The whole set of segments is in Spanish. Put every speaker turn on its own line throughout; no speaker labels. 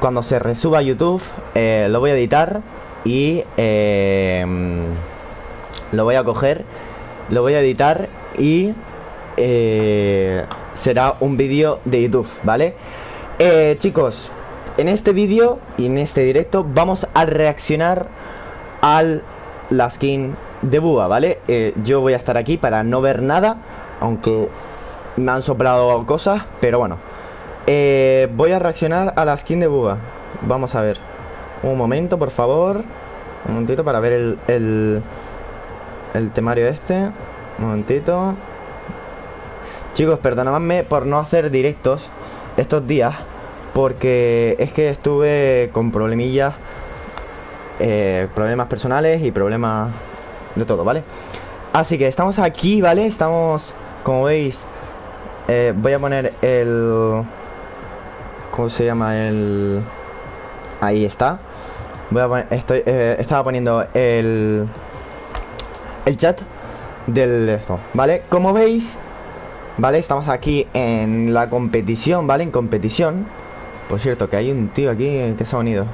cuando se resuba YouTube eh, lo voy a editar y eh, lo voy a coger, lo voy a editar y eh, será un vídeo de YouTube, ¿vale? Chicos, en este vídeo y en este directo vamos a reaccionar al la skin de Búa, ¿vale? Yo voy a estar aquí para no ver nada, aunque me han soplado cosas, pero bueno. Eh, voy a reaccionar a la skin de Búa. Vamos a ver. Un momento, por favor. Un momentito para ver el, el, el temario este. Un momentito. Chicos, perdonadme por no hacer directos estos días. Porque es que estuve con problemillas. eh, problemas personales y problemas de todo, ¿vale? Así que estamos aquí, ¿vale? Estamos, como veis, eh, voy a poner el... ¿Cómo se llama? El... Ahí está. Voy a poner, estoy, eh, estaba poniendo el... El chat del esto, ¿vale? Como veis, ¿vale? Estamos aquí en la competición, ¿vale? En competición. Por cierto, que hay un tío aquí que se ha unido.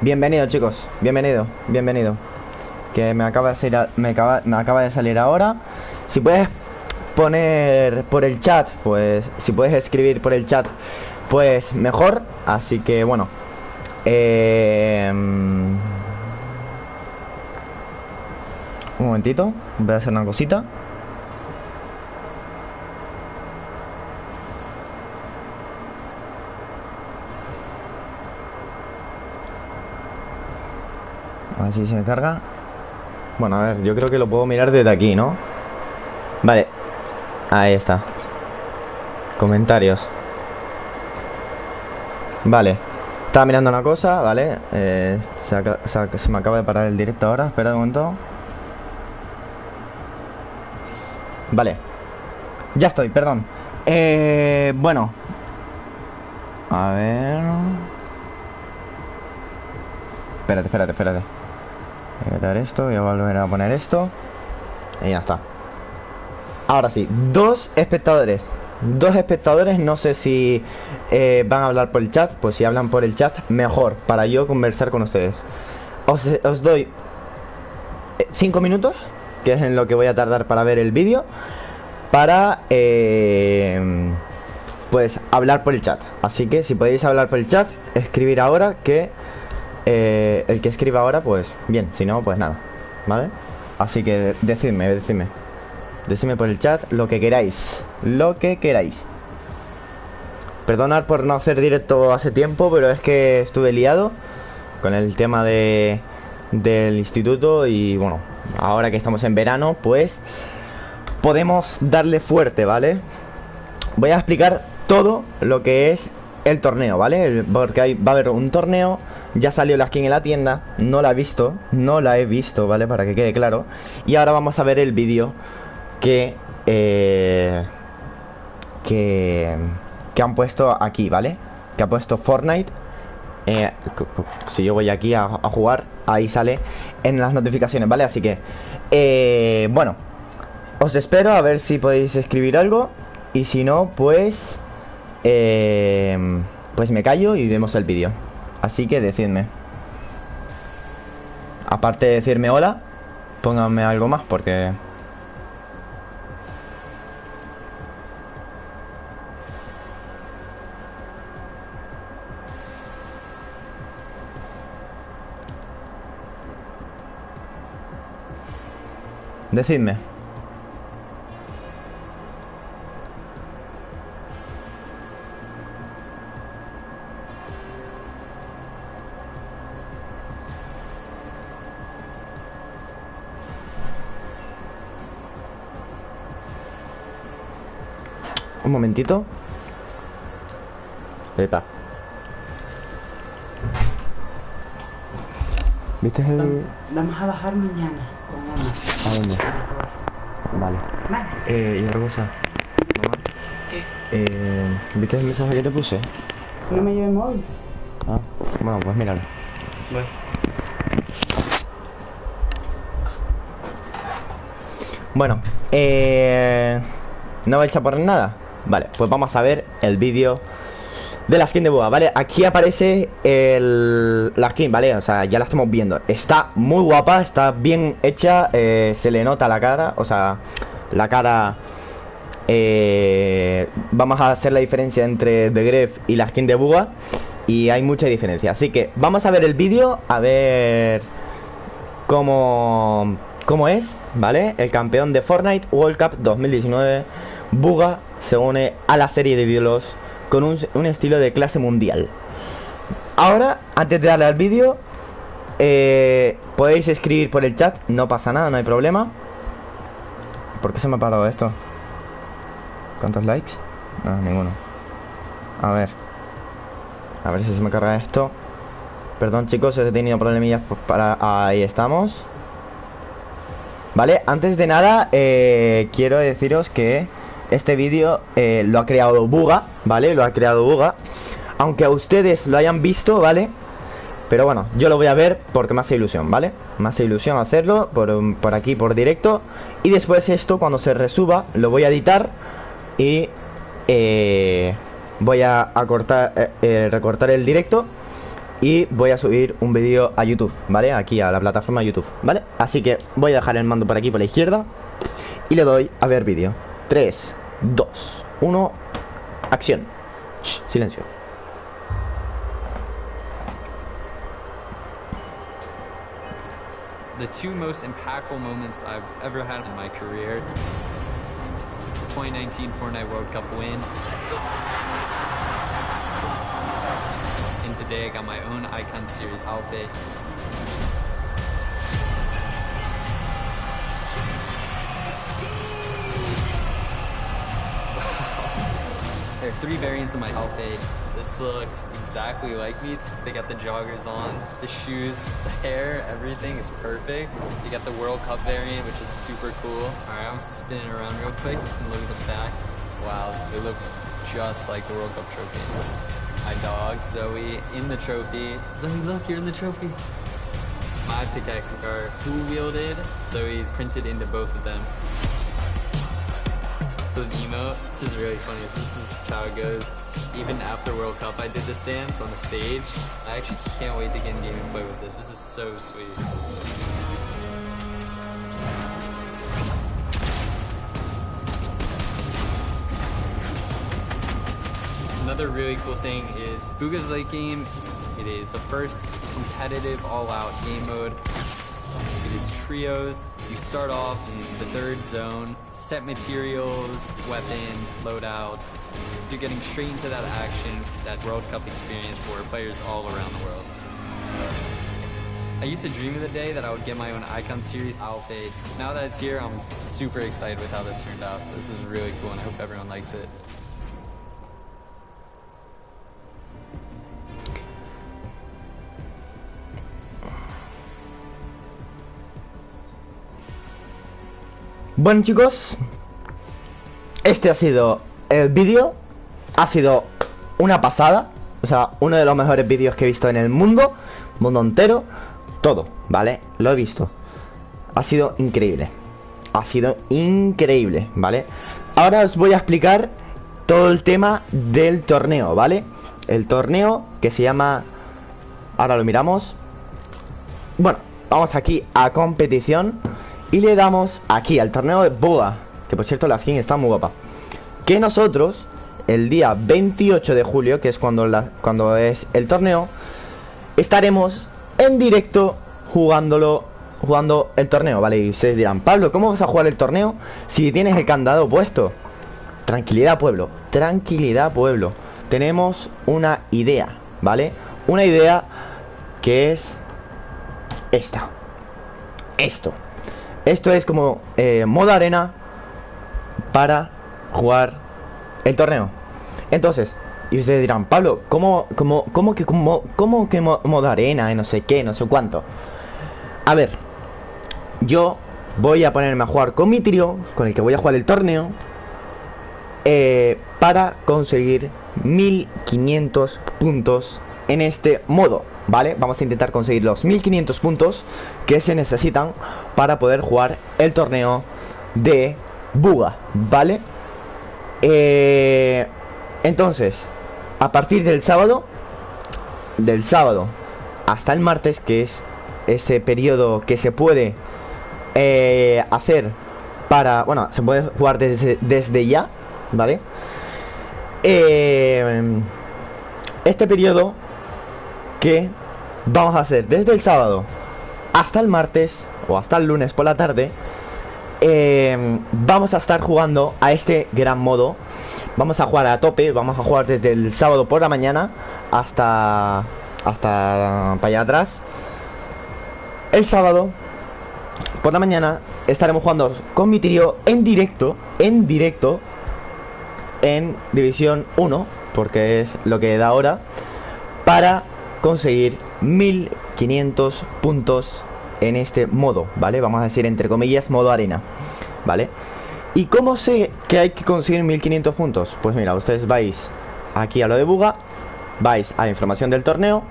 Bienvenido, chicos. Bienvenido, bienvenido. Que me acaba de salir, a- me acaba, me acaba de salir ahora. Si puedes poner por el chat, pues si puedes escribir por el chat, pues mejor. Así que bueno. Eh, un momentito, voy a hacer una cosita. A ver si se me carga. Bueno, a ver, yo creo que lo puedo mirar desde aquí, ¿no? Vale. Ahí está. Comentarios. Vale. Estaba mirando una cosa, ¿vale? Eh, se, se me acaba de parar el directo ahora. Espera un momento. Vale. Ya estoy, perdón. Eh, bueno. A ver. Espérate, espérate, espérate. Voy a quitar esto, voy a volver a poner esto. Y ya está. Ahora sí, dos espectadores. Dos espectadores, no sé si eh, van a hablar por el chat. Pues si hablan por el chat, mejor para yo conversar con ustedes. Os, os doy eh, cinco minutos, que es en lo que voy a tardar para ver el vídeo. Para eh, pues hablar por el chat. Así que si podéis hablar por el chat, escribir ahora que eh, el que escriba ahora, pues bien, si no, pues nada, ¿vale? Así que decidme, decidme. Decidme por el chat lo que queráis, lo que queráis. Perdonad por no hacer directo hace tiempo, pero es que estuve liado con el tema de del instituto y bueno, ahora que estamos en verano, pues podemos darle fuerte, ¿vale? Voy a explicar todo lo que es el torneo, ¿vale? Porque va a haber un torneo, ya salió la skin en la tienda, no la he visto, no la he visto, ¿vale? Para que quede claro. Y ahora vamos a ver el vídeo que, eh, que, que han puesto aquí, ¿vale? Que ha puesto Fortnite. Eh, si yo voy aquí a, a jugar, ahí sale en las notificaciones, ¿vale? Así que, eh, bueno, os espero a ver si podéis escribir algo. Y si no, pues... eh, pues me callo y vemos el vídeo. Así que decidme. Aparte de decirme hola, pónganme algo más porque... Decidme. Un momentito. Epa. ¿Viste el...?
Vamos a bajar mañana con mamá.
¿A dónde? Vale.
Vale.
Eh, y otra cosa. Mamá,
¿Qué?
eh, ¿viste el mensaje que te puse?
No me lleve el móvil.
Ah, bueno, pues míralo.
Voy.
Bueno, eh, ¿no vais a poner nada? Vale, pues vamos a ver el vídeo de la skin de Buga, ¿vale? Aquí aparece el, la skin, ¿vale? O sea, ya la estamos viendo Está muy guapa, está bien hecha eh, Se le nota la cara, o sea, la cara... Eh, vamos a hacer la diferencia entre The Gref y la skin de Buga Y hay mucha diferencia Así que vamos a ver el vídeo, a ver cómo, cómo es, ¿vale? El campeón de Fortnite World Cup 2019 Buga se une a la serie de ídolos con un, estilo de clase mundial. Ahora, antes de darle al vídeo, eh, podéis escribir por el chat, no pasa nada, no hay problema. ¿Por qué se me ha parado esto? ¿Cuántos likes? No, ninguno. A ver. A ver si se me carga esto. Perdón chicos, he tenido problemillas para... Ahí estamos. Vale, antes de nada, eh, quiero deciros que este vídeo eh, lo ha creado Buga, ¿vale? Lo ha creado Buga Aunque a ustedes lo hayan visto, ¿vale? Pero bueno, yo lo voy a ver porque me hace ilusión, ¿vale? Me hace ilusión hacerlo por, aquí, por directo Y después esto, cuando se resuba, lo voy a editar Y eh, voy a, cortar, eh, recortar el directo y voy a subir un vídeo a YouTube, ¿vale? Aquí a la plataforma YouTube, ¿vale? Así que voy a dejar el mando por aquí por la izquierda y le doy a ver vídeo. 3, 2, 1, acción. Shh, silencio.
The two most impactful moments I've ever had in my career. 2019 Fortnite World Cup win. And today I got my own Icon Series outfit. Three variants of my outfit. This looks exactly like me. They got the joggers on, the shoes, the hair, everything is perfect. You got the World Cup variant, which is super cool. All right, I'm spinning around real quick and look at the back. Wow, it looks just like the World Cup trophy. My dog, Zoe, in the trophy. Zoe, look, you're in the trophy. My pickaxes are dual-wielded. Zoe's printed into both of them emote. This is really funny. So this is how it goes. Even after World Cup, I did this dance on the stage. I actually can't wait to get in game and play with this. This is so sweet. Another really cool thing is Booga's late game. It is the first competitive all-out game mode it is trios. You start off in the third zone, set materials, weapons, loadouts. You're getting straight into that action, that World Cup experience for players all around the world. I used to dream of the day that I would get my own Icon Series outfit. Now that it's here, I'm super excited with how this turned out. This is really cool and I hope everyone likes it.
Bueno chicos, este ha sido el vídeo, ha sido una pasada, o sea, uno de los mejores vídeos que he visto en el mundo, mundo entero, todo, ¿vale? Lo he visto, ha sido increíble, ha sido increíble, ¿vale? Ahora os voy a explicar todo el tema del torneo, ¿vale? El torneo que se llama, ahora lo miramos, bueno, vamos aquí a competición y le damos aquí al torneo de Boa Que por cierto la skin está muy guapa Que nosotros el día 28 de julio Que es cuando, la, cuando es el torneo Estaremos en directo jugándolo Jugando el torneo, ¿vale? Y ustedes dirán, Pablo, ¿cómo vas a jugar el torneo si tienes el candado puesto? Tranquilidad, pueblo Tranquilidad, pueblo Tenemos una idea, ¿vale? Una idea que es esta Esto esto es como eh, modo arena para jugar el torneo. Entonces, y ustedes dirán, Pablo, ¿cómo, cómo, cómo que, cómo, cómo que modo arena y no sé qué, no sé cuánto? A ver, yo voy a ponerme a jugar con mi trío, con el que voy a jugar el torneo, eh, para conseguir 1500 puntos en este modo. ¿Vale? Vamos a intentar conseguir los 1500 puntos que se necesitan para poder jugar el torneo de Buga, ¿vale? Eh, entonces, a partir del sábado, del sábado hasta el martes, que es ese periodo que se puede eh, hacer para, bueno, se puede jugar desde, desde ya, ¿vale? Eh, este periodo que vamos a hacer desde el sábado hasta el martes o hasta el lunes por la tarde eh, vamos a estar jugando a este gran modo. Vamos a jugar a tope vamos a jugar desde el sábado por la mañana hasta hasta para allá atrás. El sábado por la mañana estaremos jugando con mi trío en directo en directo en división 1 porque es lo que da ahora para conseguir 1500 puntos en este modo, ¿vale? Vamos a decir entre comillas modo arena, ¿vale? ¿Y cómo sé que hay que conseguir 1500 puntos? Pues mira, ustedes vais aquí a lo de Buga, vais a información del torneo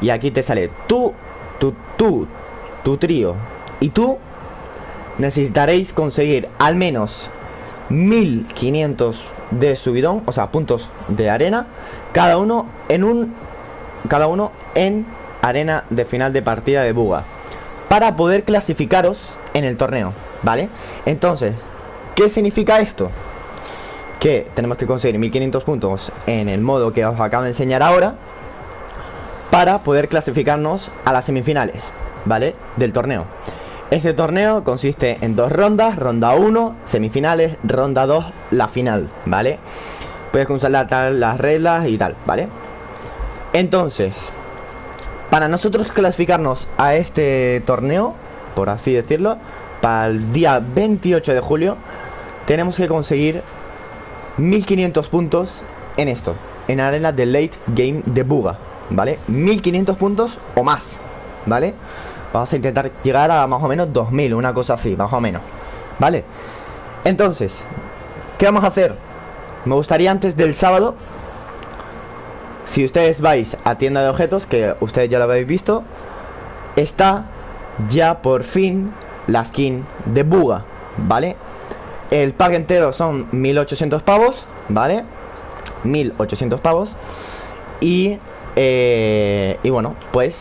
y aquí te sale tú, tú, tú, tu trío y tú necesitaréis conseguir al menos 1500 de subidón, o sea, puntos de arena, cada uno en un cada uno en arena de final de partida de Buga para poder clasificaros en el torneo, ¿vale? Entonces, ¿qué significa esto? Que tenemos que conseguir 1500 puntos en el modo que os acabo de enseñar ahora para poder clasificarnos a las semifinales, ¿vale? Del torneo. Este torneo consiste en dos rondas, ronda 1, semifinales, ronda 2, la final, ¿vale? Puedes consultar las reglas y tal, ¿vale? Entonces, para nosotros clasificarnos a este torneo, por así decirlo, para el día 28 de julio, tenemos que conseguir 1500 puntos en esto, en arena de late game de Buga, ¿vale? 1500 puntos o más, ¿vale? Vamos a intentar llegar a más o menos 2000, una cosa así, más o menos, ¿vale? Entonces, ¿qué vamos a hacer? Me gustaría antes del sábado si ustedes vais a tienda de objetos, que ustedes ya lo habéis visto, está ya por fin la skin de Buga, ¿vale? El pack entero son 1800 pavos, ¿vale? 1800 pavos. Y, eh, y bueno, pues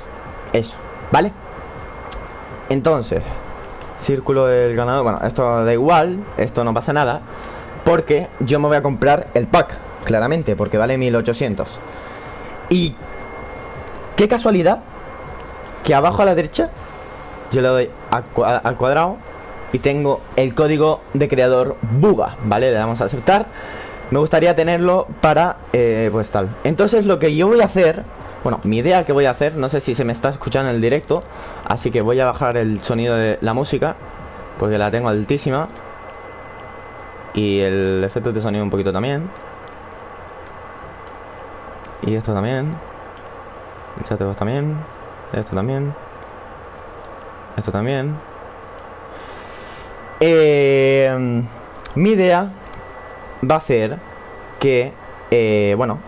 eso, ¿vale? Entonces, círculo del ganador, bueno, esto da igual, esto no pasa nada, porque yo me voy a comprar el pack, claramente, porque vale 1800. Y qué casualidad que abajo a la derecha yo le doy al cuadrado y tengo el código de creador Buga, ¿vale? Le damos a aceptar. Me gustaría tenerlo para, eh, pues tal. Entonces lo que yo voy a hacer, bueno, mi idea que voy a hacer, no sé si se me está escuchando en el directo, así que voy a bajar el sonido de la música, porque la tengo altísima. Y el efecto de sonido un poquito también. Y esto también. El chat de voz también. Esto también. Esto también. Eh, mi idea va a ser que, eh, bueno,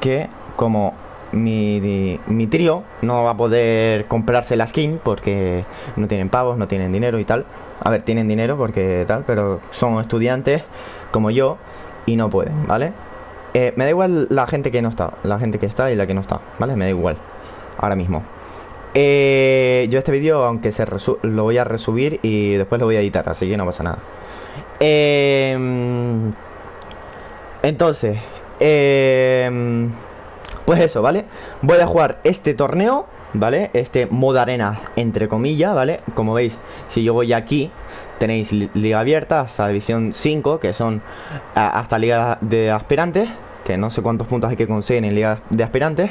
que como mi, mi trío no va a poder comprarse la skin porque no tienen pavos, no tienen dinero y tal. A ver, tienen dinero porque tal, pero son estudiantes como yo y no pueden, ¿vale? Eh, me da igual la gente que no está, la gente que está y la que no está, ¿vale? Me da igual, ahora mismo. Eh, yo este vídeo, aunque se lo voy a resubir y después lo voy a editar, así que no pasa nada. Em, entonces, em, pues eso, ¿vale? Voy a jugar este torneo, ¿vale? Este modo arena, entre comillas, ¿vale? Como veis, si yo voy aquí, tenéis liga abierta hasta división 5, que son hasta liga de aspirantes, que no sé cuántos puntos hay que conseguir en liga de aspirantes.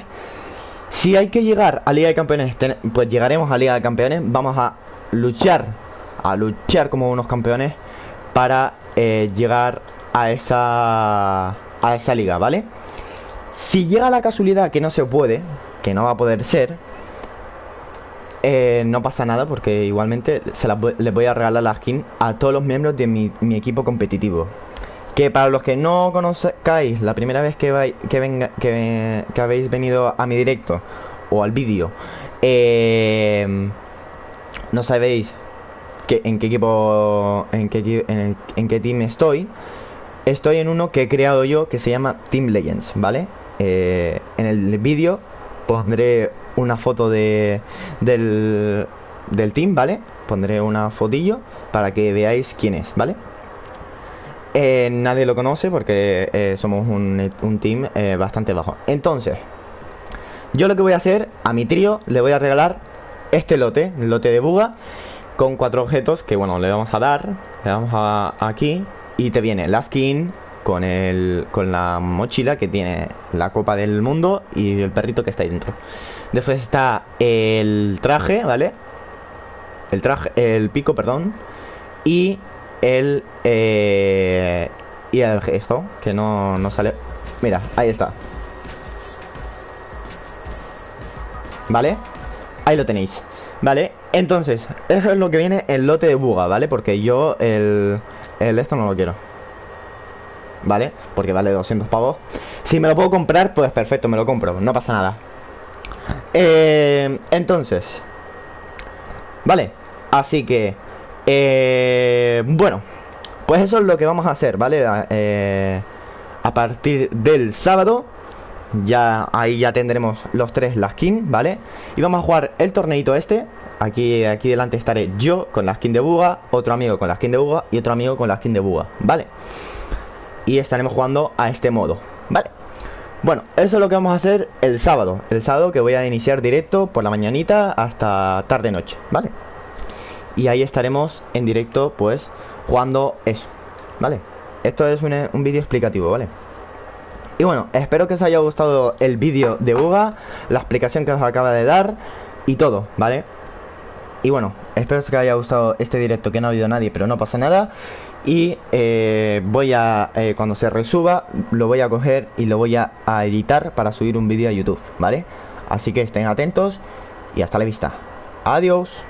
Si hay que llegar a liga de campeones, pues llegaremos a liga de campeones. Vamos a luchar, a luchar como unos campeones para eh, llegar a esa, a esa liga, ¿vale? Si llega la casualidad que no se puede, que no va a poder ser, eh, no pasa nada porque igualmente se les voy a regalar la skin a todos los miembros de mi, equipo competitivo. Que para los que no conozcáis, la primera vez que, vais, que, venga, que, habéis venido a mi directo o al vídeo, eh, no sabéis que, en qué equipo, en qué, en, qué team estoy, estoy en uno que he creado yo que se llama Team Legends, ¿vale? Eh, en el vídeo pondré una foto de, del, del team, ¿vale? Pondré una fotillo para que veáis quién es, ¿vale? Eh, nadie lo conoce porque eh, somos un, un team eh, bastante bajo. Entonces, yo lo que voy a hacer, a mi trío le voy a regalar este lote, el lote de buga, con cuatro objetos que, bueno, le vamos a dar, le damos a, aquí y te viene la skin con, el, con la mochila que tiene la copa del mundo y el perrito que está ahí dentro. Después está el traje, ¿vale? El traje, el pico, perdón. Y el... Eh, y el gesto, que no, no sale... Mira, ahí está. ¿Vale? Ahí lo tenéis ¿Vale? Entonces, eso es lo que viene el lote de buga, ¿vale? Porque yo el, el esto no lo quiero ¿Vale? Porque vale 200 pavos Si me lo puedo comprar, pues perfecto, me lo compro No pasa nada eh, Entonces Vale Así que eh, Bueno Pues eso es lo que vamos a hacer, ¿vale? Eh, a partir del sábado ya ahí ya tendremos los tres la skin, ¿vale? Y vamos a jugar el torneito este Aquí, aquí delante estaré yo con la skin de Buga Otro amigo con la skin de Buga Y otro amigo con la skin de Buga, ¿vale? Y estaremos jugando a este modo, ¿vale? Bueno, eso es lo que vamos a hacer el sábado El sábado que voy a iniciar directo por la mañanita hasta tarde-noche, ¿vale? Y ahí estaremos en directo, pues, jugando eso, ¿vale? Esto es un, un vídeo explicativo, ¿vale? Y bueno, espero que os haya gustado el vídeo de Buga, la explicación que os acaba de dar y todo, ¿vale? Y bueno, espero que os haya gustado este directo que no ha habido nadie, pero no pasa nada. Y eh, voy a, eh, cuando se resuba, lo voy a coger y lo voy a, a editar para subir un vídeo a YouTube, ¿vale? Así que estén atentos y hasta la vista. Adiós.